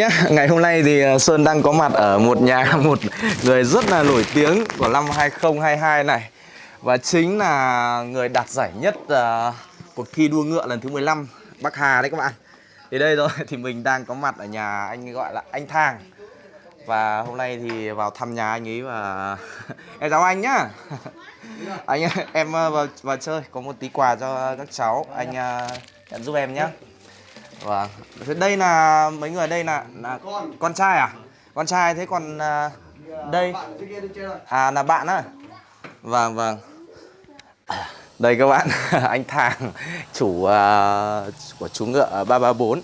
nhé, ngày hôm nay thì ờ, Sơn đang có mặt ở một nhà một người rất là nổi tiếng của năm 2022 này. Và chính là người đạt giải nhất uh, cuộc thi đua ngựa lần thứ 15 Bắc Hà đấy các bạn. Thì đây rồi, thì mình đang có mặt ở nhà anh gọi là anh Thang. Và hôm nay thì vào thăm nhà anh ấy và Em chào anh nhá. Anh em ờ, vào, vào chơi, có một tí quà cho các cháu. Anh uh, nhận giúp em nhé Vâng. Thế đây là mấy người đây là, là con trai à? Con trai thế còn à, đây à là bạn á? Vâng vâng. Đây các bạn, anh Thàng chủ uh, của chú ngựa 334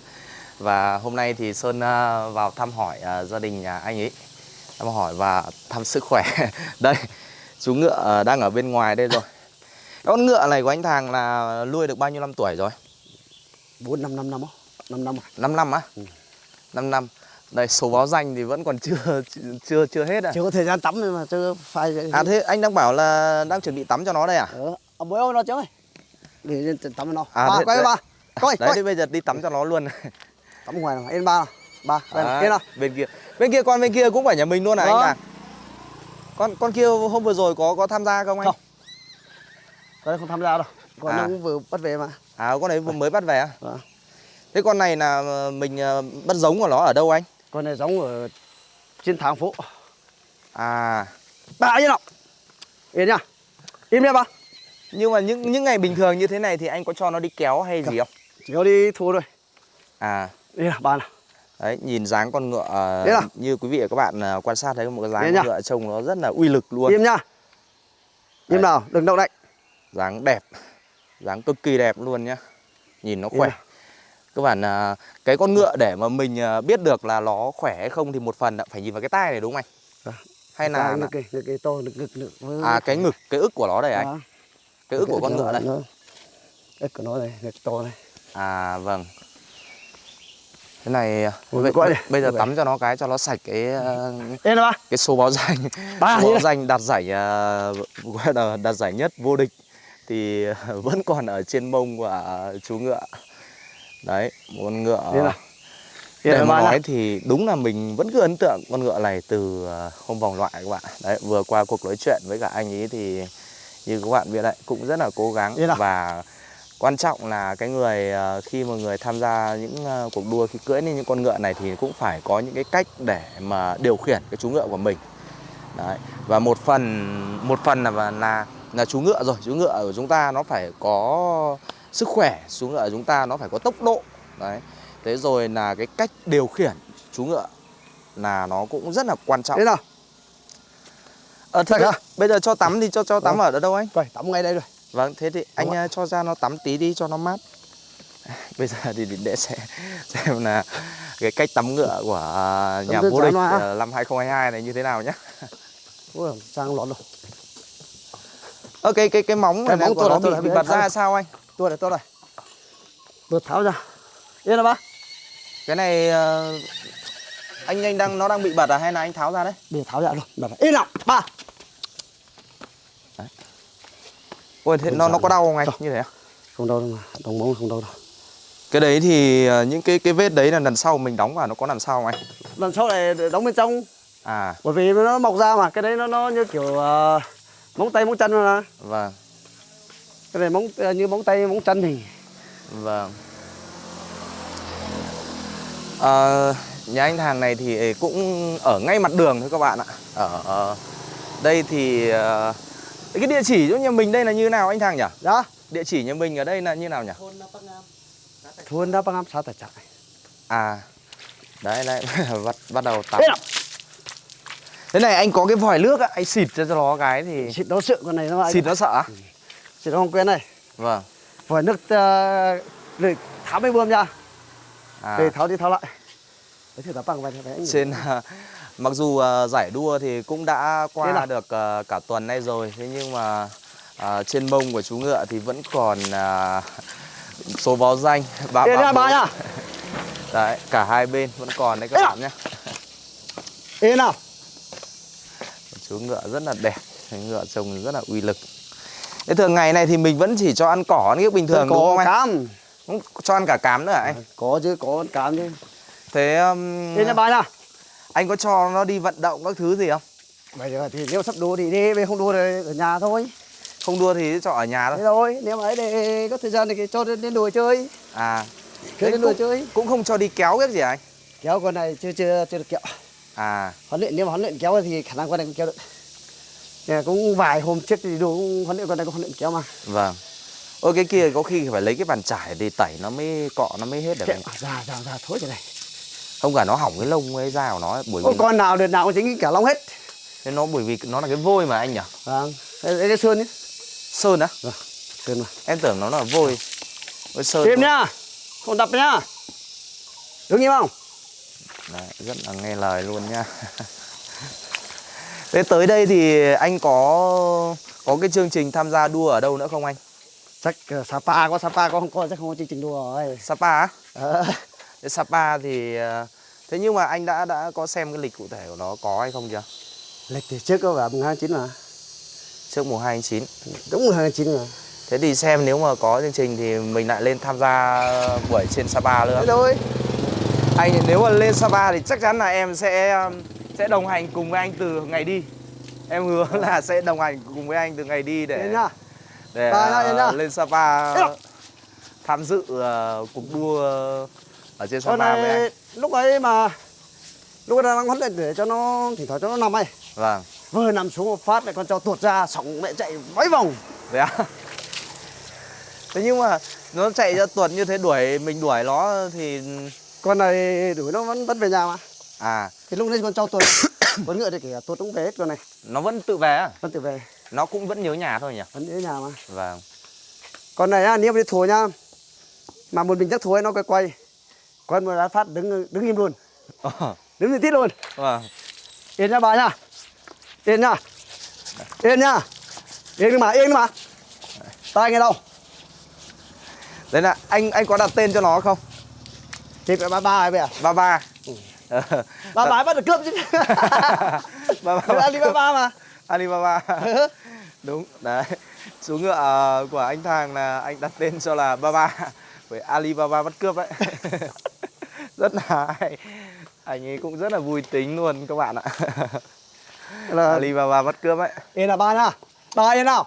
và hôm nay thì Sơn uh, vào thăm hỏi uh, gia đình nhà anh ấy. Thăm hỏi và thăm sức khỏe. đây, chú ngựa uh, đang ở bên ngoài đây rồi. Con ngựa này của anh Thàng là nuôi được bao nhiêu năm tuổi rồi? 4 5 5 năm á. 5 năm rồi. 5 năm á? Ừ. 5 năm. Đây số báo danh thì vẫn còn chưa chưa chưa hết à? Chưa có thời gian tắm mà chưa phải À thế anh đang bảo là đang chuẩn bị tắm cho nó đây à? Ừ, ông bố nó chứ ơi. Để tắm cho nó. À, ba, thế- quay đấy. ba. Coi, Đấy coi. bây giờ đi tắm cho nó luôn. Tắm ngoài nào. Yên ba nào. Ba, này. Yên nào. bên kia. Bên kia con bên kia cũng phải nhà mình luôn à anh Vâng. à? Con con kia hôm vừa rồi có có tham gia không anh? Không. Đây không tham gia đâu. Còn À. nó cũng vừa bắt về mà. À con đấy vừa mới bắt về à? Vâng. Thế con này là mình ờ, bắt giống của nó ở đâu anh? Con này giống ở trên tháng phố. À Ba yên nào. Yên nhá. Im nha ba. nhưng mà những những ngày bình thường như thế này thì anh có cho nó đi kéo hay gì không? Chỉ có đi thua rồi. À Yên nào, ba nào. Đấy, nhìn dáng con ngựa ờ, nào? như quý vị và các bạn ờ, quan sát thấy một cái dáng con nhá. ngựa trông nó rất là uy lực luôn. Im nhá. Im nào, đừng động đậy. dáng đẹp dáng cực kỳ đẹp luôn nhá nhìn nó khỏe nào. Các bạn à, cái con ngựa để mà mình à, biết được là nó khỏe hay không thì một phần là phải nhìn vào cái tai này đúng không anh? Vâng. hay là, Cái là kì, ngực kì to, ngực ngực à cái ngực cái ức của nó đây anh. Cái ức của con ngựa đây. Ức của nó đây, ngực to đây. à vâng. Thế này à, Ôi, bây, bây giờ tắm cho nó cái cho nó sạch cái à, ba. cái số báo danh. Ba, số báo danh đạt giải à, gọi là đạt giải nhất vô địch thì vẫn còn ở trên mông của à, chú ngựa đấy con ngựa. Để mà nói thì đúng là mình vẫn cứ ấn tượng con ngựa này từ à, hôm vòng loại các bạn. Đấy vừa qua cuộc nói chuyện với cả anh ấy thì như các bạn biết đấy cũng rất là cố gắng. Và quan trọng là cái người à, khi mà người tham gia những à, cuộc đua khi cưỡi lên những con ngựa này thì cũng phải có những cái cách để mà điều khiển cái chú ngựa của mình. Đấy và một phần một phần là là là chú ngựa rồi chú ngựa của chúng ta nó phải có sức khỏe chú ngựa chúng ta nó phải có tốc độ đấy thế rồi là cái cách điều khiển chú ngựa là nó cũng rất là quan trọng Yên nào. ờ, thế Sạch bây- giờ cho tắm thì cho cho tắm Vâng. ở đâu anh Coi, tắm ngay đây rồi. vâng thế thì anh ạ. à, cho ra nó tắm tí đi cho nó mát bây giờ thì để xem xem là cái cách tắm ngựa của à, nhà vô địch à, năm 2022 này như thế nào nhé Ui, sang lọt rồi. Ơ cái cái móng Cái này móng của nó bị, bị bật ra sao anh? Tôi đây, tôi đây. Tôi tháo ra. Yên nào ba. Cái này ờ, anh anh đang nó đang bị bật à hay là anh tháo ra đấy? Để tháo ra rồi. Đặt vào. Yên nào. Ba. Ôi thế nó nó có đau không anh? Như thế à? Không đâu đâu mà. Đồng móng không đâu đâu. Cái đấy thì ờ, những cái cái vết đấy là lần sau mình đóng vào nó có làm sao không anh? Lần sau này đóng bên trong. À Bởi vì nó mọc ra mà. Cái đấy nó nó như kiểu ờ, móng tay móng chân mà. vâng Cái này móng như móng tay móng chân thì. vâng. Ờ, nhà anh Thàng này thì cũng ở ngay mặt đường thôi các bạn ạ. Ở ờ, đây thì ờ, cái địa chỉ chỗ nhà mình đây là như nào anh Thàng nhỉ? Đó. Địa chỉ nhà mình ở đây là như nào nhỉ? Thôn đã băng áp xã tài trại. À đấy đấy bắt bắt đầu tắm thế này anh có cái vòi nước á anh xịt cho nó cái thì Xịt nó sợ con này nó xịt nó sợ Nó không quen này. vâng Vòi nước uh, rồi tháo mấy bơm ra. à, Để tháo đi tháo lại. Đấy thì bằng vậy đấy. trên à, mặc dù à, giải đua thì cũng đã qua được à, cả tuần nay rồi thế nhưng mà à, trên mông của chú ngựa thì vẫn còn à, số báo danh ba ba ba nha. đấy cả hai bên vẫn còn đấy các bạn nhé Yên nào. chú ngựa rất là đẹp ngựa trông rất là uy lực thế thường ngày này thì mình vẫn chỉ cho ăn cỏ ăn bình thường đúng có không anh cám. Không cho ăn cả cám nữa à anh Có chứ, có con cám chứ. Thế um, Yên nha bà nha anh có cho nó đi vận động các thứ gì không? Bây giờ thì nếu sắp đua thì đi, bây không đua thì ở nhà thôi Không đua thì cho ở nhà Thế thôi. thôi, nếu mà ấy để có thời gian thì cho đến, đến đùa chơi À. Thế đến đùa chơi cũng không cho đi kéo cái gì anh? Kéo con này chưa chưa chưa được kéo À. Huấn luyện nếu mà huấn luyện kéo thì khả năng con này cũng kéo được cũng vài hôm trước thì đùa cũng huấn luyện con này cũng huấn luyện kéo mà Vâng. Ôi cái kia có khi phải lấy cái bàn chải để tẩy nó mới cọ nó mới hết được anh. ra ra ra thối cái này Không cả nó hỏng cái lông ấy da của nó bởi vì con nào đợt nào cũng chính cả lông hết nó, nó bởi vì nó là cái vôi mà anh nhỉ? Vâng, đây, đây là sơn nhé Sơn á? Vâng, sơn mà Em tưởng nó là vôi. Ôi sơn. Thôi. nhá, không đập nhá Đứng im không? Đấy, rất là nghe lời luôn nha. Thế tới đây thì anh có có cái chương trình tham gia đua ở đâu nữa không anh? Chắc uh, Sapa có Sapa có không có chắc không có chương trình đùa rồi Sapa á? Ờ, Sapa thì ờ, thế nhưng mà anh đã đã có xem cái lịch cụ thể của nó có hay không chưa? Lịch thì trước có vào mùng 29 mà Trước mùng 2 tháng 9. Đúng mùng 29 mà Thế thì xem nếu mà có chương trình thì mình lại lên tham gia buổi trên Sapa nữa. Thế thôi Anh nếu mà lên Sapa thì chắc chắn là em sẽ sẽ đồng hành cùng với anh từ ngày đi. Em hứa là sẽ đồng hành cùng với anh từ ngày đi để để uh, lên Sapa tham dự uh, cuộc đua ở trên Sapa với anh. này lúc ấy mà Lúc ấy đang huấn luyện để cho nó Thỉnh thoảng cho nó nằm ấy Vâng. Vừa nằm xuống một phát lại con cho tuột ra Sóng mẹ chạy mấy vòng Thế à? Thế nhưng mà nó chạy cho tuột như thế đuổi mình đuổi nó thì Con này đuổi nó vẫn vẫn về nhà mà à. Thì lúc đấy con cho tuột Con ngựa thì kể cả tuột cũng về hết con này. Nó vẫn tự về á. Vẫn tự về. Nó cũng vẫn nhớ nhà thôi nhỉ? Vẫn ở nhà mà. Vâng. Con này á, nếu mà đi thua nhá Mà một mình chắc thua nó quay quay. Con mà đã phát đứng đứng im luôn. Ờ, Đứng như tít luôn. Vâng. Yên nha bà nha. Yên nha. Yên nha. Yên đi mà, yên đi mà. Tay nghe đâu? Đấy là anh anh có đặt tên cho nó không? Thì phải ba ba ấy bây giờ Ba ba. Ba ba ấy bắt được cướp chứ Người ba. Alibaba mà Alibaba. Đúng, đấy. Chú ngựa ờ, của anh Thàng là anh đặt tên cho là Baba với Alibaba bắt cướp đấy. rất là hay. Anh ấy cũng rất là vui tính luôn các bạn ạ. là Alibaba bắt cướp ấy. Yên là ba nha Ba yên nào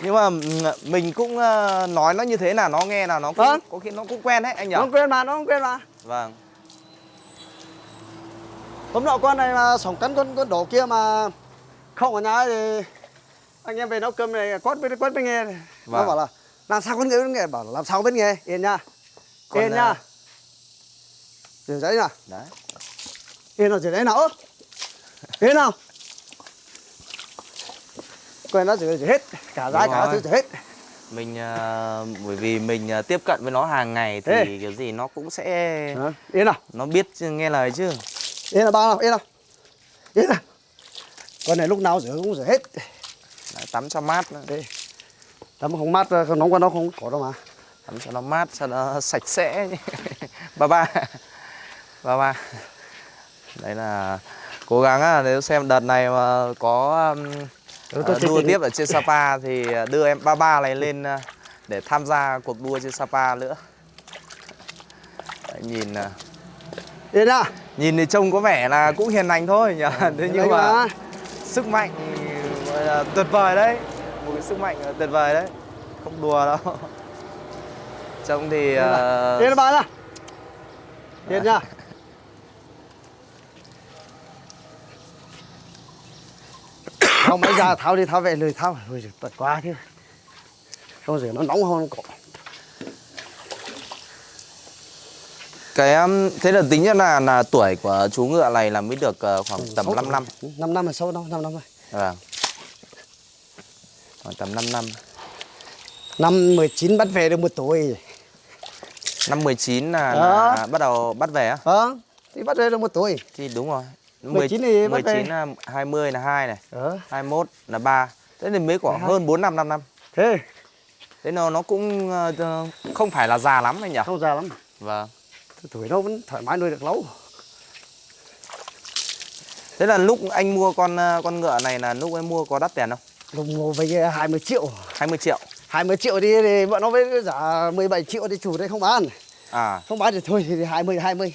Nhưng mà ừm, mình cũng ờ, nói nó như thế là nó nghe là nó cũng Vâng. có khi nó cũng quen đấy anh nhỉ? Nó quên mà, nó không quên mà Vâng. Hôm nọ con này mà sống cắn con con đổ kia mà Không ở nhà thì Anh em về nấu cơm này quát bên quát bên nghe Nó Vâng. bảo là Làm sao con nghe? Bên nghe Bảo là làm sao bên nghe? Yên nha. Yên à, nha Rửa giấy nào. Đấy. Yên nào rửa giấy nào Yên nào. Quen nó rửa hết. Cả giấy cả thứ hết. Mình ờ, bởi vì mình ờ, tiếp cận với nó hàng ngày thì Ê. kiểu gì nó cũng sẽ Đó, Yên nào. Nó biết nghe lời chứ. Yên là ba nào Yên nào. Yên nào. Con này lúc nào rửa cũng rửa hết. Đấy, tắm cho mát nữa. Đây Tắm không mát không nóng qua nó không có đâu mà. Tắm cho nó mát cho nó sạch sẽ. Ba ba. Ba ba. Đấy là cố gắng à, nếu xem đợt này mà có um, Ừ, ờ, đua tiếp ở trên Sapa thì đưa em ba ba này lên ờ, để tham gia cuộc đua trên Sapa nữa. Đấy, nhìn ờ, Yên nha nhìn thì trông có vẻ là cũng hiền lành thôi nhỉ. Thế nhưng mà sức mạnh là tuyệt vời đấy. Một cái sức mạnh tuyệt vời đấy. Không đùa đâu. Trông thì ờ, Yên là ba nha Yên nha Thao mấy ra thao đi thao về lười Lười rửa tật quá chứ Không rửa nó nóng hơn cổ cái um, thế là tính ra là là tuổi của chú ngựa này là mới được ờ, khoảng tầm 5 năm 5 năm là sâu đâu 5 năm rồi vâng. Khoảng tầm 5 năm. Năm 19 bắt về được một tuổi. Năm 19 là, Đó. là bắt đầu bắt về á? Ờ Thì bắt về được một tuổi. Thì đúng rồi. 19 thì bắt về. 19 là 20 là 2 này Ờ. 21 là 3 thế thì mới khoảng 12. hơn 4 năm 5 năm. Thế. Thế nó nó cũng không phải là già lắm anh nhỉ? Không già lắm. Vâng Tuổi nó vẫn thoải mái nuôi được lâu thế là lúc anh mua con ờ, con ngựa này là lúc anh mua có đắt tiền không? Lúc mua với 20 triệu. 20 triệu. 20 triệu đi thì bọn nó với giá 17 triệu thì chủ đấy không bán. À. Không bán thì thôi thì 20 20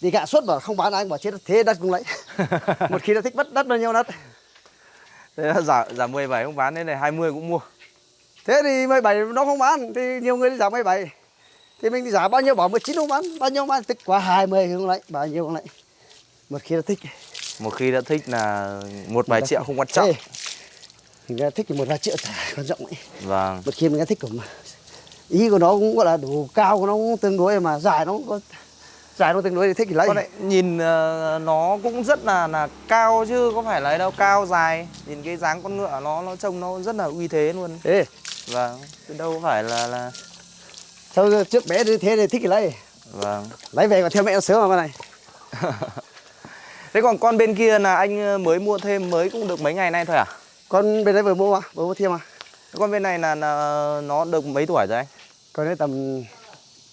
đi gạ suốt bảo không bán anh bảo chết thế đất cũng lấy. Một khi đã thích mất đất bao nhiêu đất Thế là giả giả 17 không bán nên này 20 cũng mua. thế thì 17 nó không bán thì nhiều người giá 17 thì mình giá bao nhiêu bảo 19 không bán bao nhiêu bán tức quá 20 không lấy bao nhiêu không lấy một khi đã thích Một khi đã thích là một vài triệu không quan trọng. Ê, mình đã thích thì một vài triệu chả quan trọng ấy Vâng. một khi mình đã thích cũng ý của nó cũng gọi là đủ cao của nó cũng tương đối mà dài nó cũng có dài nó tương đối thì thích thì lấy lại nhìn ờ, nó cũng rất là là cao chứ có phải là ấy đâu cao dài. Nhìn cái dáng con ngựa nó nó trông nó rất là uy thế luôn. Ê, Vâng. Đâu phải là là sao trước bé thế thì thích thì lấy vâng. lấy về còn theo mẹ nó sớm mà con này Thế còn con bên kia là anh ờ, mới mua thêm mới cũng được mấy ngày nay thôi à? con bên đấy vừa mua mà vừa mua thêm mà Con bên này là, là nó được mấy tuổi rồi anh? con đấy tầm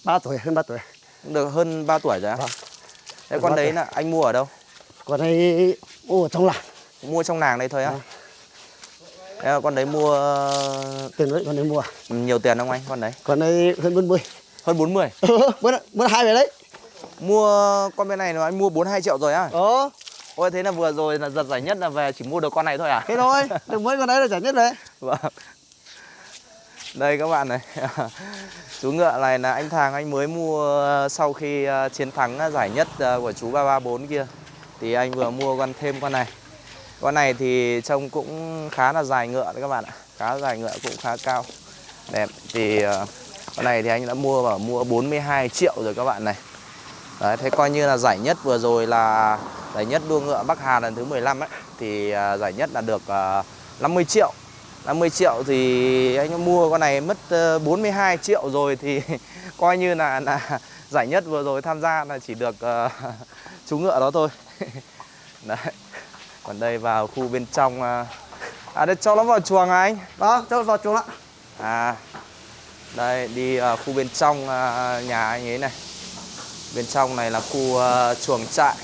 3 tuổi hơn 3 tuổi Được hơn 3 tuổi rồi á? Vâng. Thế con đấy tuổi. là anh mua ở đâu? con đấy ô ở trong làng Mua trong làng đây thôi á? Vâng. Thế con đấy mua ờ, tiền đấy con đấy mua nhiều tiền không anh con đấy? con đấy hơn 40 Hơn 40 ờ bữa hai về đấy. Mua con bên này là anh mua 42 triệu rồi á? ờ. Ôi thế là vừa rồi là giật giải nhất là về chỉ mua được con này thôi à? thế thôi được mấy con đấy là trả nhất đấy. Vâng. Đây các bạn này. Chú ngựa này là anh Thàng anh mới mua sau khi ờ, chiến thắng giải nhất ờ, của chú 334 kia. Thì anh vừa mua con thêm con này con này thì trông cũng khá là dài ngựa đấy các bạn ạ. Khá dài ngựa cũng khá cao. Đẹp. Thì ờ, con này thì anh đã mua và mua 42 triệu rồi các bạn này. Đấy, thế coi như là giải nhất vừa rồi là giải nhất đua ngựa Bắc Hà lần thứ 15 ấy. Thì ờ, giải nhất là được ờ, 50 triệu. 50 triệu thì anh mua con này mất 42 triệu rồi thì coi như là, là giải nhất vừa rồi tham gia là chỉ được uh, chú ngựa đó thôi. Đấy. Còn đây vào khu bên trong à, à đây cho nó vào chuồng à anh? Đó cho vào chuồng ạ. À Đây đi ờ, khu bên trong ờ, nhà anh ấy này. Bên trong này là khu ờ, chuồng trại.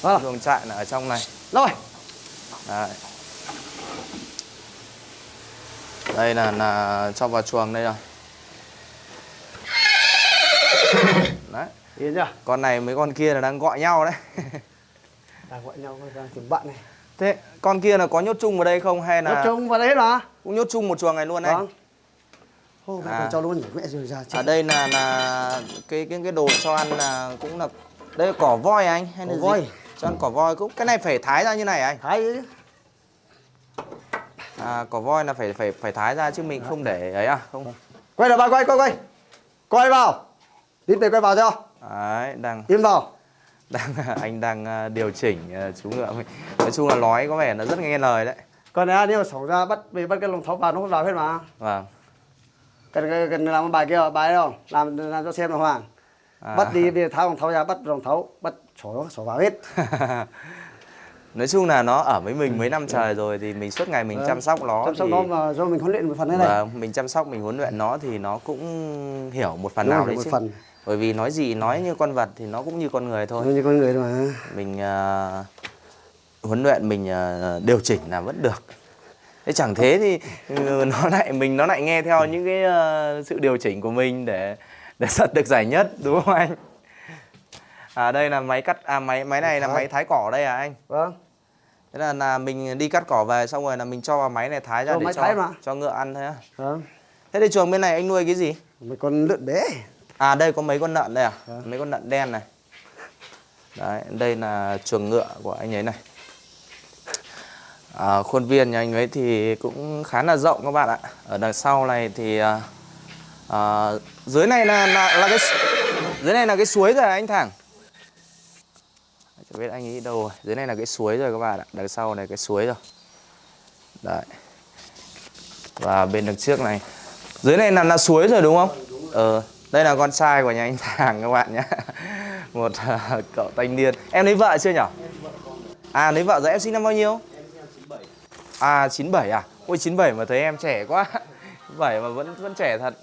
Vâng Chuồng trại là ở trong này. Rồi. Đấy. Đây là, là cho vào chuồng đây rồi. Đấy. Yên chưa? Con này mấy con kia là đang gọi nhau đấy đang gọi nhau đang tìm bạn này Thế con kia là có nhốt chung vào đây không hay là trông vào đấy là cũng nhốt chung một chuồng này luôn anh? vâng Ô, mẹ À. cho luôn nhỉ mẹ rồi ra Ở đây là là cái cái cái đồ cho ăn là cũng là đây là cỏ voi anh hay là Cỏ gì? voi. Cho ăn cỏ voi cũng cái này phải thái ra như này anh? thái ấy. À cỏ voi là phải phải phải thái ra chứ mình không để ấy à? Không. quay là ba quay quay quay quay vào đi về quay vào cho Đấy, đang im vào đang anh đang à, điều chỉnh à, chú ngựa mình. Nói chung là nói có vẻ nó rất nghe lời đấy. còn này nếu mà sống ra bắt về bắt cái lồng thấu vào nó không vào hết mà Vâng. cần cần làm một bài kia bài không làm làm cho xem là hoàng À. bắt đi đi tháo lồng thấu ra bắt lồng thấu bắt sổ sổ vào hết Nói chung là nó ở với mình mấy năm trời rồi thì mình suốt ngày mình Vâng. chăm sóc nó chăm sóc thì nó mà do mình huấn luyện một phần thế này Vâng, mình chăm sóc mình huấn luyện nó thì nó cũng hiểu một phần Đúng nào đấy một chứ. phần Bởi vì nói gì nói như con vật thì nó cũng như con người thôi. như con người thôi mà Mình à, huấn luyện mình à, điều chỉnh là vẫn được. Thế chẳng thế thì ừ, nó lại mình nó lại nghe theo những cái à, sự điều chỉnh của mình để để giật được giải nhất đúng không anh? À đây là máy cắt à máy máy này là máy thái cỏ đây à anh? vâng Thế là là mình đi cắt cỏ về xong rồi là mình cho vào máy này thái ra Cho để cho cho ngựa ăn thôi á. vâng Thế thì chuồng bên này anh nuôi cái gì? mấy con lợn bé À đây có mấy con lợn đây à? Vâng. Mấy con lợn đen này. Đấy, đây là chuồng ngựa của anh ấy này. À, khuôn viên nhà anh ấy thì cũng khá là rộng các bạn ạ. Ở đằng sau này thì à, à, dưới này là, là là cái dưới này là cái suối rồi anh Thẳng. Chẳng biết anh ấy đâu rồi. Dưới này là cái suối rồi các bạn ạ. Đằng sau này cái suối rồi. Đấy. Và bên đằng trước này dưới này là là suối rồi đúng không? Ờ, đây là con trai của nhà anh Thàng các bạn nhé. Một à, cậu thanh niên. Em lấy vợ chưa nhỉ? À lấy vợ rồi em sinh năm bao nhiêu? À 97 à? Ôi 97 mà thấy em trẻ quá. 97 mà vẫn vẫn trẻ thật.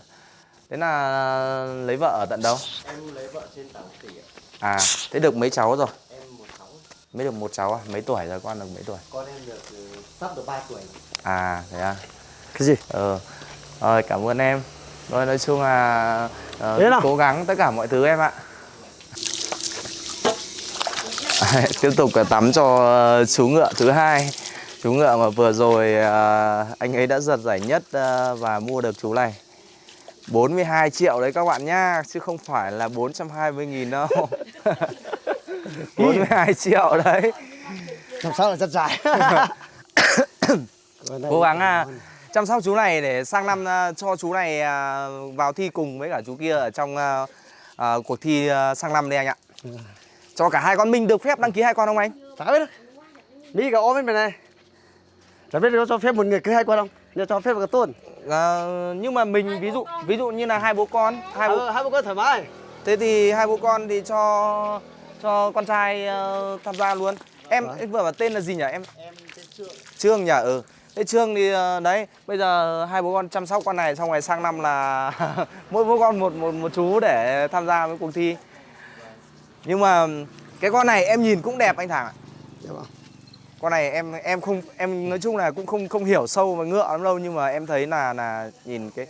Thế là lấy vợ ở tận đâu? Em lấy vợ trên tàu tỷ ạ. À, thế được mấy cháu rồi? Em một cháu. Mới được một cháu à? Mấy tuổi rồi? Con được mấy tuổi? Con em được ừ, sắp được 3 tuổi. À, thế à? cái gì Ờ, rồi cảm ơn em. Rồi nói chung là ờ, Thế nào? cố gắng tất cả mọi thứ em ạ. tiếp tục là tắm cho ờ, chú ngựa thứ hai. Chú ngựa mà vừa rồi ờ, anh ấy đã giật giải nhất ờ, và mua được chú này. 42 triệu đấy các bạn nhá chứ không phải là 420 nghìn đâu. 42 triệu đấy. Làm sao là rất dài cố gắng à, chăm sóc chú này để sang năm à, cho chú này à, vào thi cùng với cả chú kia ở trong à, à, cuộc thi à, sang năm đây anh ạ. Cho cả hai con mình được phép đăng ký hai con không anh? Chả biết được mỹ cả ôm bên này. Chả biết cho phép một người cứ hai con không? Nhưng cho phép một cái tôn. À, nhưng mà mình ví dụ ví dụ như là hai bố con hai bố Ờ, hai bố con thoải mái. Thế thì hai bố con thì cho cho con trai ờ, tham gia luôn. Em em vừa bảo tên là gì nhỉ? Em Em tên Trương. Trương nhỉ? Ừ Thế Trương thì ờ, đấy bây giờ hai bố con chăm sóc con này xong rồi sang năm là mỗi bố con một một một chú để tham gia với cuộc thi. Nhưng mà cái con này em nhìn cũng đẹp anh Thằng ạ. Con này em em không em nói chung là cũng không không hiểu sâu về ngựa lắm đâu nhưng mà em thấy là là nhìn cái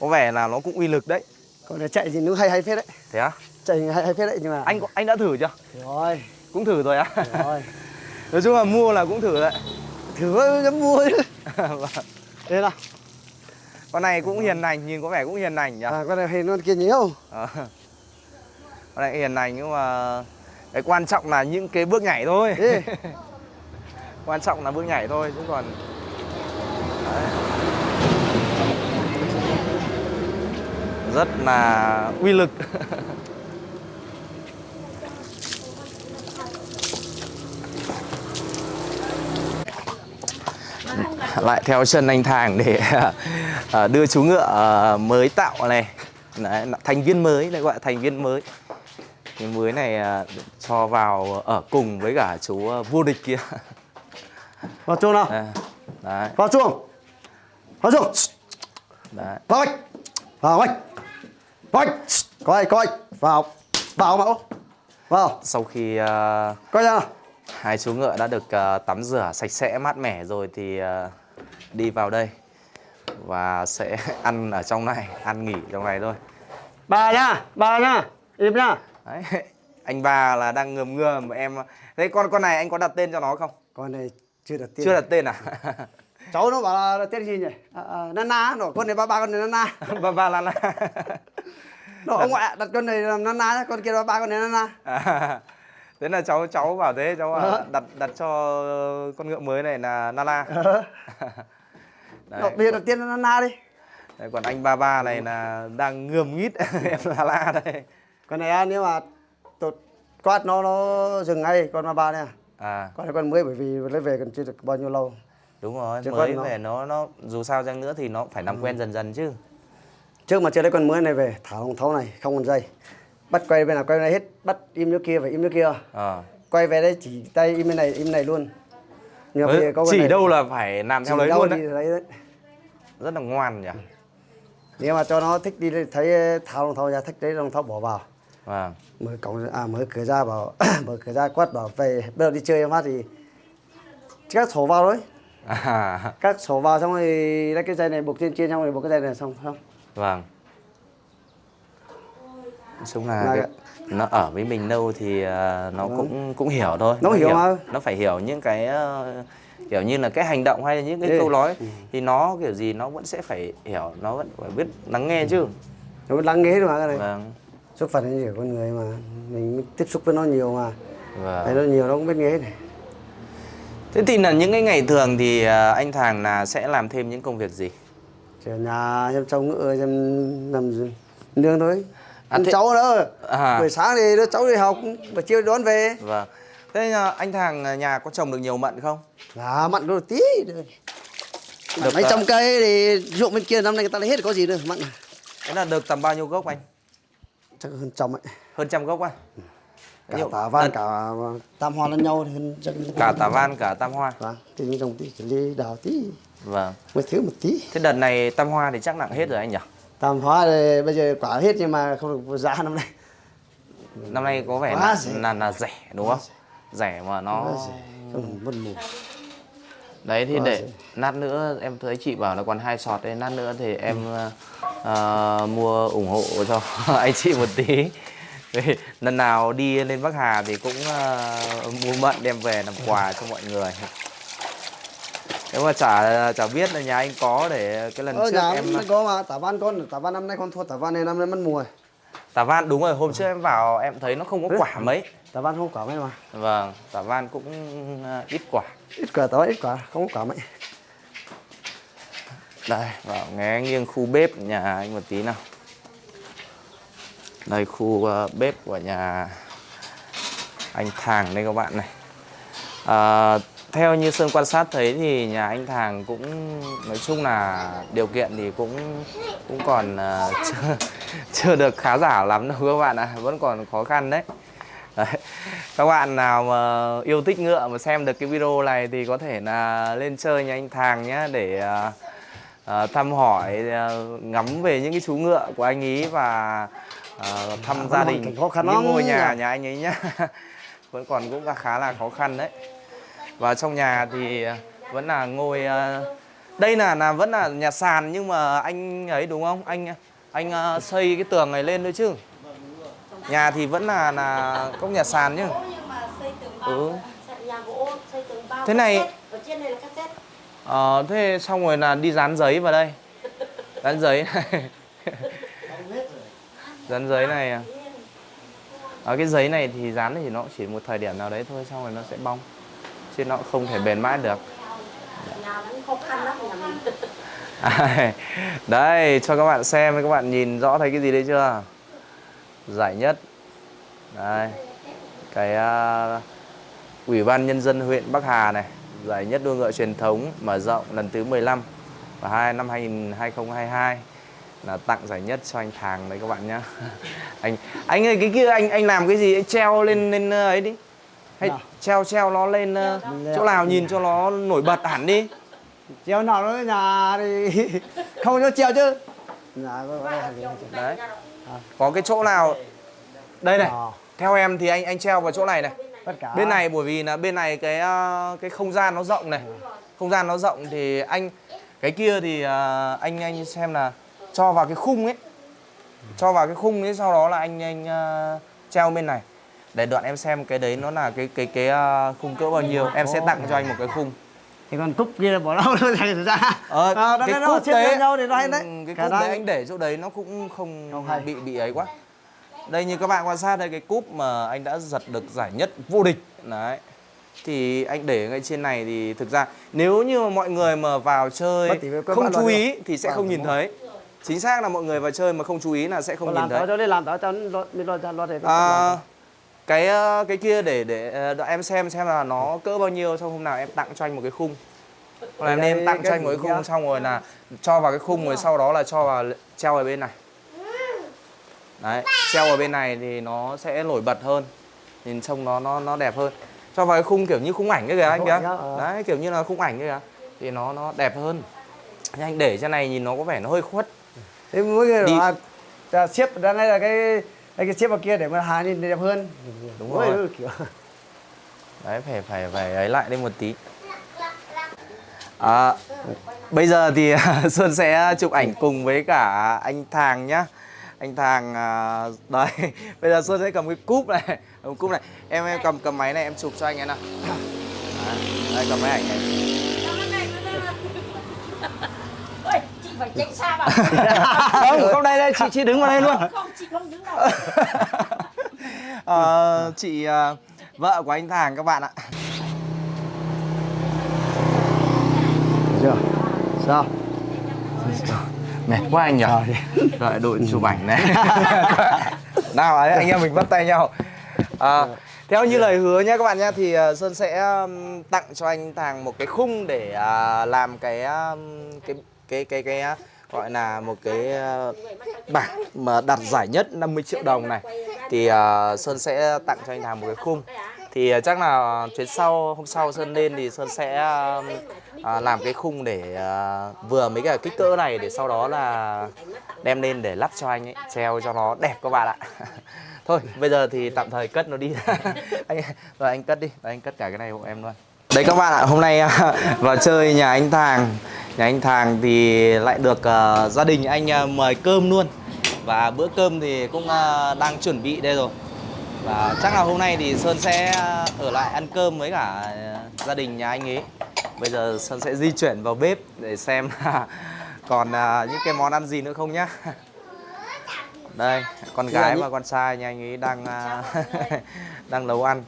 có vẻ là nó cũng uy lực đấy. Con này chạy thì nó hay hay phết đấy. Thế á? Chạy hay hay phết đấy nhưng mà anh anh đã thử chưa? Rồi. Cũng thử rồi á. Rồi. Nói chung là mua là cũng thử đấy thử dám mua chứ Vâng. đây nào? Con này cũng hiền lành nhìn có vẻ cũng hiền lành nhỉ? À, con này hay con kia nhiều. Ờ. Con này hiền lành nhưng mà cái quan trọng là những cái bước nhảy thôi. Quan trọng là bước nhảy thôi chứ còn Đấy. rất là uy lực lại theo chân anh Thàng để ờ, đưa chú ngựa ờ, mới tạo này. Đấy, thành viên mới lại gọi là thành viên mới. Cái mới này ờ, cho vào ở cùng với cả chú vô địch kia. Vào chuông nào? Đấy. Vào chuông. Vào chuông. Đấy. Vào anh vào anh vào anh coi coi. Vào. Vào mẫu. Vào. Sau khi ờ, coi ra nào hai chú ngựa đã được ờ, tắm rửa sạch sẽ mát mẻ rồi thì ờ, đi vào đây và sẽ ăn ở trong này ăn nghỉ trong này thôi. Bà nha bà nha im nha đấy anh ba là đang ngườm ngườm em thế con con này anh có đặt tên cho nó không? Con này chưa đặt tên. Chưa đặt tên à? Cháu nó bảo là tên gì nhỉ? À, à, nana nó con này ba ba con này nana. Ba ba la la nó ông ngoại đặt con này làm nana con kia là ba con này nana. À, thế là cháu cháu bảo thế cháu bảo Ờ. đặt đặt cho con ngựa mới này là Nala Ờ. đấy, Nó- bây giờ đặt tên là nana đi. Đấy, còn anh ba ba này là đang ngườm nghít. Em Nala đây. Con này à, nếu mà tụt quát nó nó dừng ngay con ba ba này à. à. Con này con mới bởi vì lấy về còn chưa được bao nhiêu lâu. Đúng rồi Chứ mới con nó- về nó nó dù sao chăng nữa thì nó phải làm quen dần dần chứ. Trước mà chưa lấy con mới này về thả hồng thấu này không còn dây bắt quay bên nào quay bên này hết bắt im chỗ kia phải im chỗ kia. Ờ. quay về đây chỉ tay im bên này im này luôn. Nhưng mà con chỉ này- đâu là phải làm theo đấy đâu luôn đấy. lấy đấy. Rất là ngoan nhỉ? Nếu mà cho nó thích đi thấy tháo rồng thau ra thích đấy rồng thau bỏ vào. Vâng mở cổng à mở cửa ra bảo mở cửa ra quát bảo về bây giờ đi chơi em hát thì các sổ vào thôi. À, các sổ vào xong rồi lấy cái dây này buộc trên trên xong rồi buộc cái dây này xong xong. Vâng nói chung là Là cái, nó ở với mình lâu thì ờ, nó cũng cũng hiểu thôi. Nó hiểu mà. nó phải hiểu những cái ờ, kiểu như là cái hành động hay là những cái Ê. câu nói thì nó kiểu gì nó vẫn sẽ phải hiểu nó vẫn phải biết lắng nghe chứ. Nó mới lắng nghe mà cái này. Vâng. Xuất phát đến của con người mà mình tiếp xúc với nó nhiều mà. Vâng. Nó nhiều nó cũng biết nghe này. Thế thì là những cái ngày thường thì ờ, anh Thàng là sẽ làm thêm những công việc gì? Ở nhà xem cháu ngựa xem nằm nương thôi. À, ăn thế- cháu nữa À. buổi sáng thì đứa cháu đi học buổi chiều đón về. Vâng. Thế ờ, anh Thàng ờ, nhà có trồng được nhiều mận không? Là mặn đôi tí. Được, mấy à. trăm cây thì ruộng bên kia năm nay người ta lấy hết có gì nữa mặn thế là được tầm bao nhiêu gốc anh? Chắc hơn trăm ấy. Hơn trăm gốc à cả Nhiều- tả van à, cả tam hoa lẫn nhau thì hơn chắc cả tà van cả tam hoa. Vâng thì những trồng tí chỉ đào tí. Vâng. Mới thiếu một tí. Thế đợt này tam hoa thì chắc nặng hết rồi anh nhỉ tam hoa thì bây giờ quả hết nhưng mà không được giá năm nay. Năm nay có vẻ là, rẻ. là là rẻ đúng không? Rẻ mà nó không mất mùa. Đấy thì Quá để rẻ. nát nữa em thấy chị bảo là còn hai sọt đấy nát nữa thì em ờ, mua ủng hộ cho anh chị một tí. Lần nào đi lên Bắc Hà thì cũng ờ, mua mận đem về làm quà cho mọi người nếu mà chả chả biết là nhà anh có để cái lần ở trước nhà em em có mà tả văn con tả văn năm nay con thua tả văn này năm nay mất mùa. Tả van đúng rồi hôm trước em vào em thấy nó không có quả mấy. tả văn không quả mấy mà. Vâng tả van cũng ờ, ít quả. Ít quả tả văn ít quả không có quả mấy. Đây vào nghe nghiêng khu bếp nhà anh một tí nào. Đây khu ờ, bếp của nhà anh Thàng đây các bạn này. À, theo như Sơn quan sát thấy thì nhà anh Thàng cũng nói chung là điều kiện thì cũng cũng còn ờ, chưa, chưa được khá giả lắm đâu các bạn ạ vẫn còn khó khăn đấy. Đấy. Các bạn nào mà yêu thích ngựa mà xem được cái video này thì có thể là lên chơi nhà anh Thàng nhé để ờ, ờ, thăm hỏi ờ, ngắm về những cái chú ngựa của anh ý và ờ, thăm Vẫn gia hoàn đình khó khăn những ngôi nhà nhà anh ấy nhá. Vẫn còn cũng khá là khó khăn đấy và trong nhà thì ờ, vẫn là ngôi ờ, đây là là vẫn là nhà sàn nhưng mà anh ấy đúng không? Anh anh ờ, xây cái tường này lên thôi chứ. Nhà thì vẫn là là có nhà sàn chứ. Nhưng mà xây tường bao Ừ. Thế này- Ờ, thế xong rồi là đi dán giấy vào đây. Dán giấy. Này Dán giấy này à. Ờ, cái giấy này thì dán thì nó chỉ một thời điểm nào đấy thôi Xong rồi nó sẽ bong Chứ nó không thể bền mãi được Đây, cho các bạn xem, các bạn nhìn rõ thấy cái gì đấy chưa? Giải nhất Đây Cái uh, Ủy ban Nhân dân huyện Bắc Hà này Giải nhất đua ngựa truyền thống mở rộng lần thứ 15 Và hai năm 2000 2022 là tặng giải nhất cho anh Thàng đấy các bạn nhá. anh anh ơi cái kia anh anh làm cái gì anh treo lên lên ờ, ấy đi. Hay Nào. treo treo nó lên ờ, chỗ nào nhìn cho nó nổi bật hẳn đi. treo nào đó nhà thì không cho treo chứ nhà Đấy. Có cái chỗ nào đây này. Theo em thì anh anh treo vào chỗ này này. Bên này bởi vì là bên này cái ờ, cái không gian nó rộng này. Không gian nó rộng thì anh cái kia thì ờ, anh anh xem là cho vào cái khung ấy. Cho vào cái khung ấy sau đó là anh anh treo bên này. Để đoạn em xem cái đấy nó là cái cái cái ờ, khung cỡ bao nhiêu. Em sẽ tặng cho anh một cái khung. thì còn cúc kia là bỏ đâu nó thành ra Ờ, à, cái xếp đấy, nhau thì nó hay đấy ừ, cái đang- đấy anh để chỗ đấy nó cũng không, Không hay. bị bị ấy quá. Đây như các bạn quan sát đây cái cúp mà anh đã giật được giải nhất vô địch đấy. Thì anh để ngay trên này thì thực ra nếu như mà mọi người mà vào chơi không chú ý thì sẽ không nhìn thấy. Chính xác là mọi người vào chơi mà không chú ý là sẽ không nhìn làm thấy. tao cho đi làm tao cho lo lo nó À, làm. Cái ờ, cái kia để để ờ, em xem xem là nó cỡ bao nhiêu xong hôm nào em tặng cho anh một cái khung. Hoặc là Đây, nên tặng cho anh một cái khung nhá? xong rồi là cho vào cái khung rồi sau đó là cho vào treo ở bên này. Đấy treo ở bên này thì nó sẽ nổi bật hơn. Nhìn trông nó nó nó đẹp hơn. Cho vào cái khung kiểu như khung ảnh ấy kìa anh kìa. ờ. đấy kiểu như là khung ảnh ấy kìa. Thì nó nó đẹp hơn. Nhưng anh để trên này nhìn nó có vẻ nó hơi khuất. Thế mỗi người Đi. là xếp ra đây là cái cái cái xếp vào kia để mà hàng nhìn đẹp hơn Đúng Mỗi rồi. kiểu Đấy phải phải phải ấy lại đây một tí. À, bây giờ thì Xuân sẽ chụp ảnh cùng với cả anh Thàng nhá. Anh Thàng à, đây, bây giờ Xuân sẽ cầm cái cúp này, cầm cúp này. Em em cầm cầm máy này em chụp cho anh ấy nào. Đấy, đây cầm máy ảnh này. ôi chị phải tránh xa vào Không, không đây đây chị chị đứng vào đây luôn. không chị không đứng đâu Ờ, chị à, vợ của anh Thàng các bạn ạ. chưa sao Mệt quá anh nhỉ. Đợi đội chụp ảnh này. Nào ấy, anh em mình bắt tay nhau. À, theo như lời hứa nhé các bạn nhé thì à, Sơn sẽ tặng cho anh Thàng một cái khung để à, làm cái cái cái cái cái gọi là một cái ờ, bảng mà đạt giải nhất 50 triệu đồng này. Thì uh, Sơn sẽ tặng cho anh Thàng một cái khung. Thì uh, chắc là chuyến sau hôm sau Sơn lên thì Sơn sẽ uh, uh, làm cái khung để uh, vừa mấy cái kích cỡ này để sau đó là đem lên để lắp cho anh ấy treo cho nó đẹp các bạn ạ. Thôi bây giờ thì tạm thời cất nó đi. Anh rồi anh cất đi rồi anh cất cả cái này hộ em luôn. Đấy các bạn ạ hôm nay vào chơi nhà anh Thàng nhà anh Thàng thì lại được à, gia đình anh à, mời cơm luôn. Và bữa cơm thì cũng ờ, đang chuẩn bị đây rồi. Và chắc là hôm nay thì Sơn sẽ ở lại ăn cơm với cả gia đình nhà anh ấy. Bây giờ Sơn sẽ di chuyển vào bếp để xem là còn những cái món ăn gì nữa không nhá. Đây con gái và con trai nhà anh ấy đang đang nấu ăn.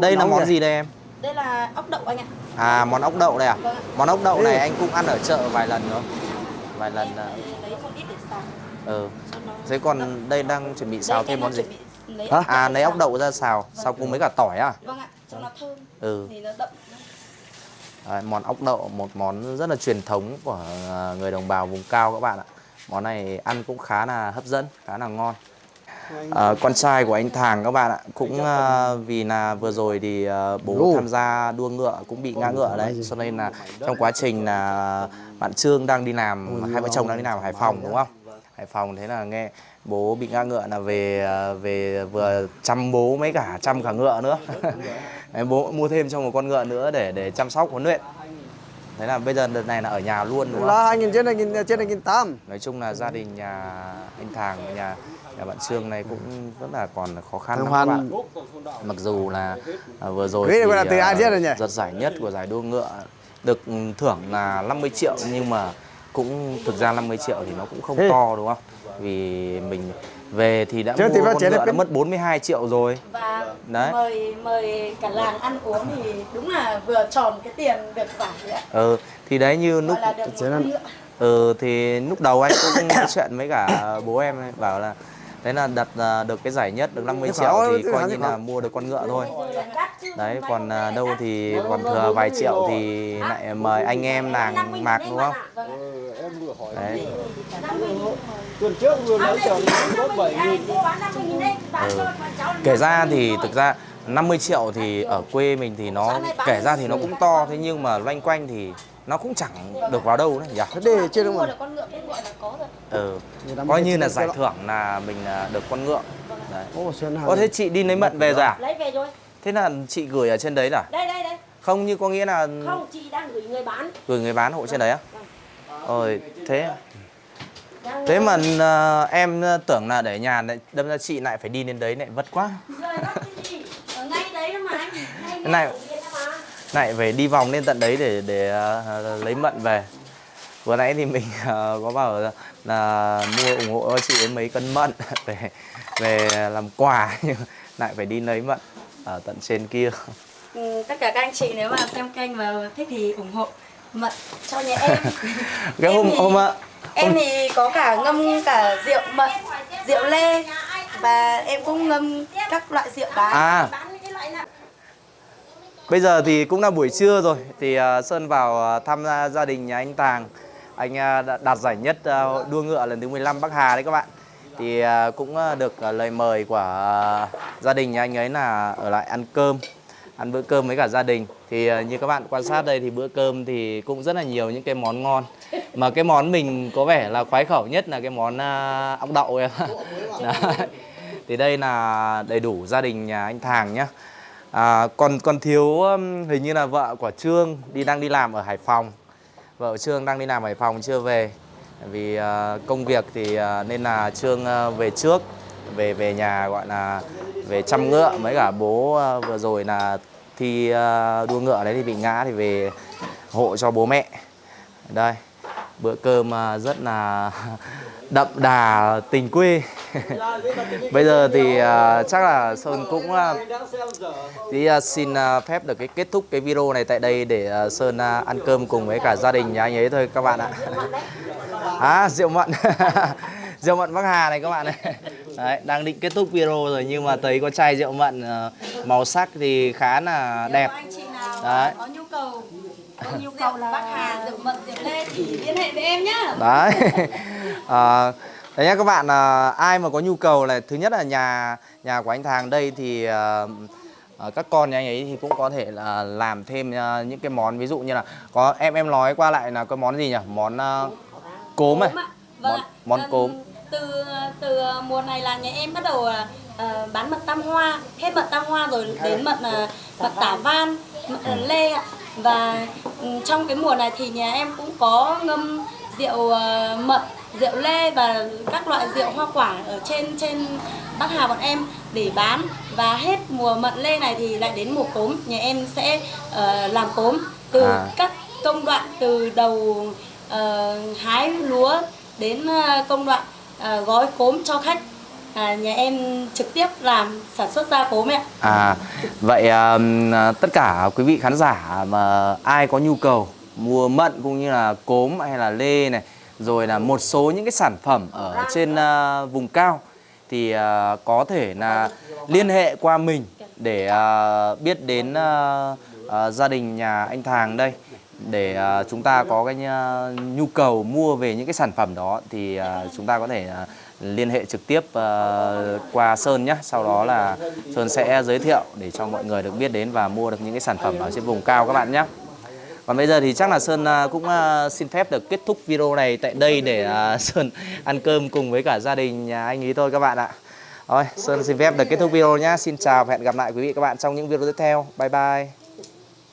Đây là món gì đây em? Đây là ốc đậu anh ạ. À món ốc đậu đây à? Vâng. Món ốc đậu Ừ. này anh cũng ăn ở chợ vài lần nữa vài lần để xào. ừ. Thế còn đây đang chuẩn bị xào thêm món gì? Hả? à lấy ốc đậu ra xào. Xào cùng với cả tỏi à? Vâng ạ, cho nó thơm. ừ. Thì nó đậm. Đấy, món ốc đậu một món rất là truyền thống của à, người đồng bào vùng cao các bạn ạ. Món này ăn cũng khá là hấp dẫn khá là ngon à, con trai của anh Thàng các bạn ạ cũng à, vì là vừa rồi thì à, bố tham gia đua ngựa cũng bị ngã ngựa đấy. Cho nên là trong quá trình là bạn Trương đang đi làm hai vợ chồng đang đi làm ở Hải Phòng đúng không? Hải Phòng thế là nghe bố bị ngã ngựa là về về vừa chăm bố mấy cả chăm cả ngựa nữa. Bố mua thêm cho một con ngựa nữa để để chăm sóc huấn luyện thế là bây giờ đợt này là ở nhà luôn đúng không? Là hai nghìn trên hai nghìn trên hai nghìn tám. Nói chung là gia đình nhà anh Thàng nhà nhà bạn Trương này cũng rất là còn khó khăn lắm các bạn. Mặc dù là à, vừa rồi Quý gọi là từ à, ai rồi nhỉ? giật giải nhất của giải đua ngựa được thưởng là 50 triệu nhưng mà cũng thực ra 50 triệu thì nó cũng không to đúng không? Vì mình về thì đã Chứ mua con ngựa đã cái- mất 42 triệu rồi Và Đấy. mời mời cả làng ăn uống thì đúng là vừa tròn cái tiền được giải đấy ạ. ừ thì đấy như lúc Gọi là được. Ừ thì lúc đầu anh cũng nói chuyện với cả bố em ấy, bảo là đấy là đặt à, được cái giải nhất được 50 Cái triệu thì coi như là mua được con ngựa thôi. Đấy còn à, đâu thì còn thừa vài triệu thì lại mời anh em nàng mạc đúng không? Vâng ạ. em vừa hỏi Đấy. tuần trước vừa nói có bảy nghìn Kể ra thì thực ra 50 triệu thì ở quê mình thì nó kể ra thì nó cũng to thế nhưng mà loanh quanh thì nó cũng chẳng được vào đâu nữa nhỉ? thế để trên đâu mua mà được con ngựa cũng gọi là có rồi. Ừ. Coi như là giải thưởng là mình à, được con ngựa. Đấy. ô thế chị đi lấy mận về rồi à? Lấy về rồi. Thế là chị gửi ở trên đấy là? Đây đây đây. Không như có nghĩa là Không, chị đang gửi người bán. gửi người bán hộ trên đấy á? Ôi thế à? Thế mà ờ, em tưởng là để nhà lại đâm ra chị lại phải đi đến đấy lại vất quá. Này-. Lại phải đi vòng lên tận đấy để để ờ, lấy mận về. Vừa nãy thì mình ờ, có bảo là, là mua ủng hộ chị đến mấy cân mận về về làm quà nhưng lại phải đi lấy mận ở tận trên kia. Ừ, tất cả các anh chị nếu mà xem kênh và thích thì ủng hộ mận cho nhà em. Cái Em hôm thì- hôm ạ Em thì có cả ngâm cả rượu mận, rượu lê và em cũng ngâm các loại rượu bán. À. Bây giờ thì cũng là buổi trưa rồi thì à, Sơn vào à, thăm gia gia đình nhà anh Tàng. Anh đạt giải nhất đua ngựa lần thứ 15 Bắc Hà đấy các bạn. Thì cũng được lời mời của gia đình nhà anh ấy là ở lại ăn cơm, ăn bữa cơm với cả gia đình. Thì như các bạn quan sát đây thì bữa cơm thì cũng rất là nhiều những cái món ngon. Mà cái món mình có vẻ là khoái khẩu nhất là cái món ốc đậu em. Thì đây là đầy đủ gia đình nhà anh Thàng nhá. À, còn còn thiếu um, hình như là vợ của Trương đi đang đi làm ở Hải Phòng. Vợ Trương đang đi làm ở Hải Phòng chưa về. Vì à, công việc thì à, nên là Trương à, về trước về về nhà gọi là về chăm ngựa mấy cả bố à, vừa rồi là thi à, đua ngựa đấy thì bị ngã thì về hộ cho bố mẹ. Đây, bữa cơm à, rất là đậm đà tình quê. Bây giờ thì à, chắc là Sơn cũng à, Thì xin phép được cái kết thúc cái video này tại đây để Sơn ăn cơm cùng với cả gia đình nhà anh ấy thôi các bạn ạ. À, rượu mận. rượu mận Bắc Hà này các bạn này. Đấy, đang định kết thúc video rồi nhưng mà thấy có chai rượu mận màu sắc thì khá là đẹp. Đấy. Có nhu cầu có nhu cầu là Bắc Hà rượu mận rượu lê thì liên hệ với em nhá. Đấy. à, đấy nhá các bạn à, ai mà có nhu cầu là thứ nhất là nhà nhà của anh Thàng đây thì à, à, các con nhà anh ấy thì cũng có thể là làm thêm à, những cái món ví dụ như là có em em nói qua lại là có món gì nhỉ? Món à, cốm này. Vâng Món- món cốm. Từ từ mùa này là nhà em bắt đầu à, bán mật tam hoa, hết mật tam hoa rồi đến mật à, mật tả van, mật à, lê ạ. Và ừm, trong cái mùa này thì nhà em cũng có ngâm rượu à, mật rượu lê và các loại rượu hoa quả ở trên trên Bắc Hà bọn em để bán. Và hết mùa mận lê này thì lại đến mùa cốm. Nhà em sẽ ờ, làm cốm từ À. các công đoạn từ đầu ờ, hái lúa đến ờ, công đoạn ờ, gói cốm cho khách à, nhà em trực tiếp làm sản xuất ra cốm ạ À, vậy à, à, tất cả quý vị khán giả mà ai có nhu cầu mua mận cũng như là cốm hay là lê này rồi là một số những cái sản phẩm ở trên à, vùng cao thì à, có thể là liên hệ qua mình để à, biết đến à, à, gia đình nhà anh Thàng đây. Để à, chúng ta có cái à, nhu cầu mua về những cái sản phẩm đó thì à, chúng ta có thể à, liên hệ trực tiếp ờ, qua Sơn nhé. Sau đó là Sơn sẽ giới thiệu để cho mọi người được biết đến và mua được những cái sản phẩm ở trên vùng cao các bạn nhé. Còn bây giờ thì chắc là Sơn ờ, cũng ờ, xin phép được kết thúc video này tại đây để Sơn ăn cơm cùng với cả gia đình nhà anh ý thôi các bạn ạ. Rồi, Sơn xin phép được kết thúc video nhé. Xin chào và hẹn gặp lại quý vị các bạn trong những video tiếp theo. Bye bye.